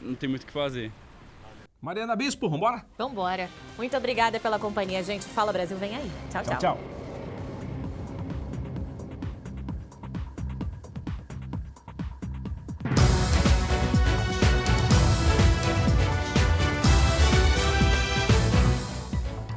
não tem muito o que fazer. Mariana Bispo, vambora? Vambora. Muito obrigada pela companhia, gente. Fala Brasil, vem aí. tchau. tchau. tchau.